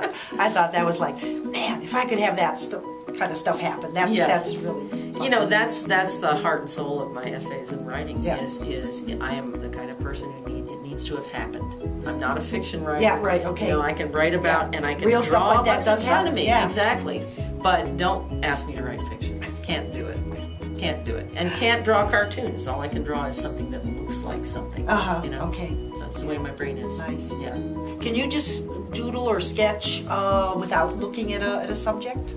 thought, I thought that was like, man, if I could have that kind of stuff happen, that's Yeah. that's really. Fun. You know, that's that's the heart and soul of my essays and writing. Yeah. Is is I am the kind of person who need it needs to have happened. I'm not a fiction writer. Yeah, right, okay. You know, I can write about Yeah. and I can Real draw stuff like that in does front of happen, me. yeah. Exactly. But don't ask me to write fiction. Can't do it. Can't do it. And can't draw cartoons. All I can draw is something that looks like something. Uh-huh, You know. okay. So that's the way my brain is. Nice. Yeah. Can you just doodle or sketch uh, without looking at a, at a subject?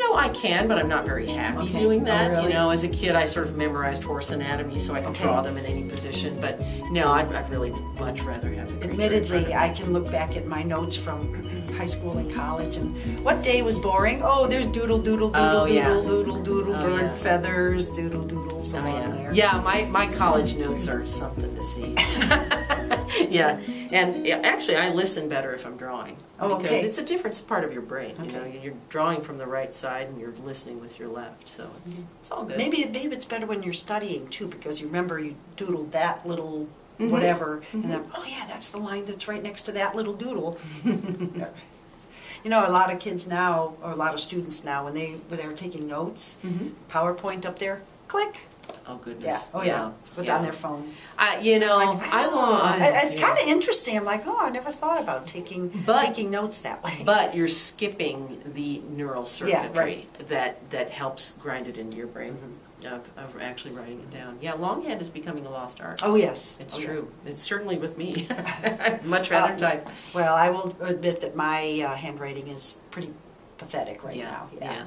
Know, I can, but I'm not very happy Okay. doing Oh, that. really? You know, as a kid, I sort of memorized horse anatomy so I could Okay. draw them in any position. But no, I'd, I'd really much rather have the creature in front Admittedly, I can look back at my notes from high school and college and what day was boring? Oh, there's doodle, doodle, oh, doodle, Oh, yeah. doodle, doodle, doodle, Oh, bird yeah. feathers, doodle, doodle, so Oh, yeah. there. yeah, my, my college notes are something to see. yeah, and actually, I listen better if I'm drawing Oh, because okay. it's a different part of your brain. You know, you're drawing from the right side and you're listening with your left, so it's it's all good. Maybe maybe it's better when you're studying too, because you remember you doodled that little Mhm. whatever, and then oh yeah, that's the line that's right next to that little doodle. you know, a lot of kids now, or a lot of students now, when they when they're taking notes, Mhm. PowerPoint up there, click, Oh goodness. yeah, oh yeah, put yeah. on their phone. I, you know, Like, I. I- And It's yeah. kind of interesting. I'm like, oh, I never thought about taking But- taking notes that way. But you're skipping the neural circuitry right. that, that helps grind it into your brain of, of actually writing it down. Yeah, longhand is becoming a lost art. oh yes, It's Oh, yeah. true. It's certainly with me. I'd much rather Uh, type. Well, I will admit that my uh, handwriting is pretty pathetic right yeah, now. yeah, yeah.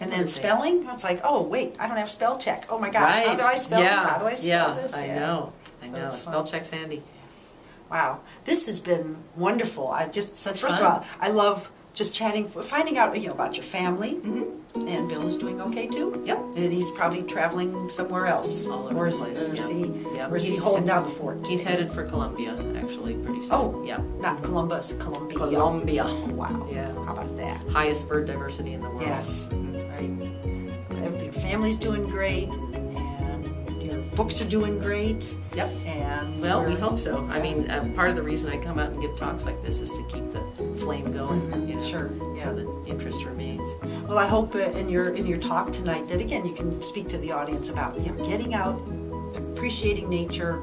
And then spelling, it's like, oh wait, I don't have spell check. Oh my gosh, right. how do I spell yeah. this? How do I spell yeah, this? I Yeah. know. I So know. it's Spell fun. check's handy. Wow, this has been wonderful. I just Such first fun. of all, I love just chatting, finding out you know about your family. Mm-hmm. And Bill is doing okay too. Yep. And he's probably traveling somewhere else. All over or the is, place, Or is yeah. he, Yeah. or is he He's- holding down the fort? He's headed for Colombia, actually, pretty soon. Oh. yeah. Not Columbus, Columbia. Colombia. Wow. Yeah. How about that? Highest bird diversity in the world. Yes. Right. Your family's doing great, and your books are doing great, Yep. and Well, we hope so. I mean, uh, part of the reason I come out and give talks like this is to keep the flame going, Mhm, you know, sure, yeah. so that interest remains. Well, I hope uh, in your in your talk tonight that again you can speak to the audience about you know, getting out, appreciating nature,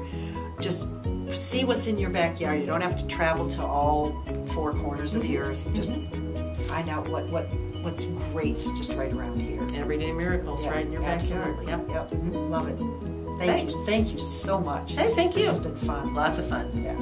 just see what's in your backyard. You don't have to travel to all four corners of the Mm-hmm. earth. Just find out what what what's great just right around here. Everyday miracles Yeah, right in your backyard. absolutely. Yep. Mm-hmm. Yep. Love it. Thank Thanks. you. Thank you so much. Hey, This- thank This you. has been fun. Lots of fun. Yeah.